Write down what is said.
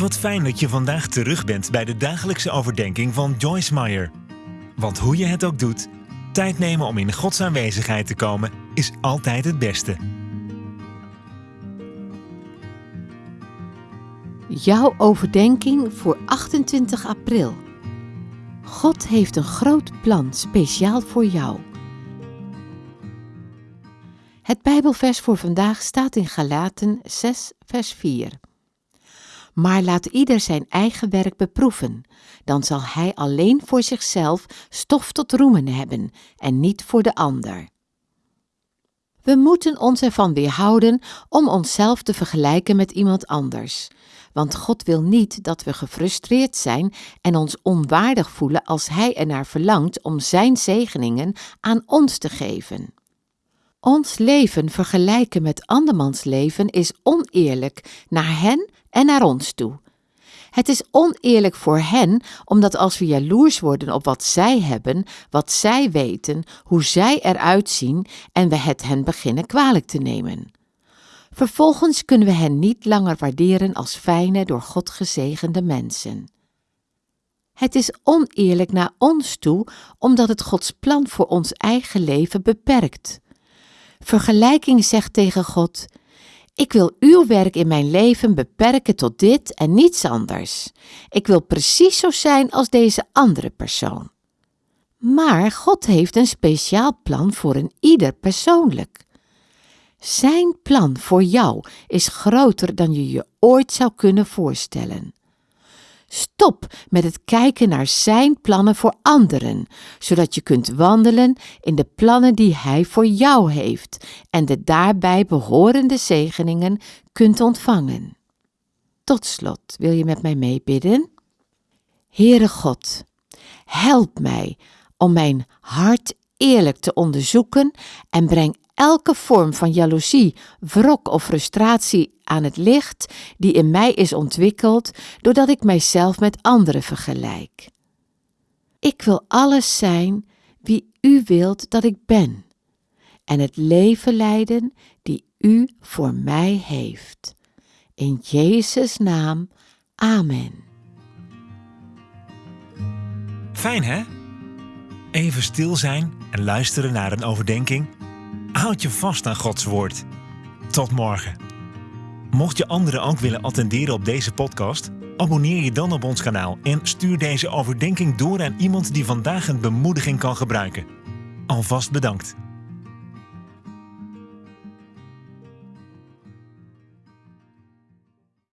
Wat fijn dat je vandaag terug bent bij de dagelijkse overdenking van Joyce Meyer. Want hoe je het ook doet, tijd nemen om in Gods aanwezigheid te komen is altijd het beste. Jouw overdenking voor 28 april. God heeft een groot plan speciaal voor jou. Het Bijbelvers voor vandaag staat in Galaten 6, vers 4. Maar laat ieder zijn eigen werk beproeven, dan zal hij alleen voor zichzelf stof tot roemen hebben en niet voor de ander. We moeten ons ervan weerhouden om onszelf te vergelijken met iemand anders, want God wil niet dat we gefrustreerd zijn en ons onwaardig voelen als Hij ernaar verlangt om Zijn zegeningen aan ons te geven. Ons leven vergelijken met andermans leven is oneerlijk naar hen en naar ons toe. Het is oneerlijk voor hen, omdat als we jaloers worden op wat zij hebben, wat zij weten, hoe zij eruit zien en we het hen beginnen kwalijk te nemen. Vervolgens kunnen we hen niet langer waarderen als fijne, door God gezegende mensen. Het is oneerlijk naar ons toe, omdat het Gods plan voor ons eigen leven beperkt. Vergelijking zegt tegen God: Ik wil uw werk in mijn leven beperken tot dit en niets anders. Ik wil precies zo zijn als deze andere persoon. Maar God heeft een speciaal plan voor een ieder persoonlijk. Zijn plan voor jou is groter dan je je ooit zou kunnen voorstellen. Stop met het kijken naar Zijn plannen voor anderen, zodat je kunt wandelen in de plannen die Hij voor jou heeft en de daarbij behorende zegeningen kunt ontvangen. Tot slot wil je met mij meebidden? Heere God, help mij om mijn hart eerlijk te onderzoeken en breng elke vorm van jaloezie, wrok of frustratie aan het licht die in mij is ontwikkeld doordat ik mijzelf met anderen vergelijk. Ik wil alles zijn wie U wilt dat ik ben en het leven leiden die U voor mij heeft. In Jezus' naam, Amen. Fijn hè? Even stil zijn en luisteren naar een overdenking. Houd je vast aan Gods woord. Tot morgen. Mocht je anderen ook willen attenderen op deze podcast, abonneer je dan op ons kanaal en stuur deze overdenking door aan iemand die vandaag een bemoediging kan gebruiken. Alvast bedankt.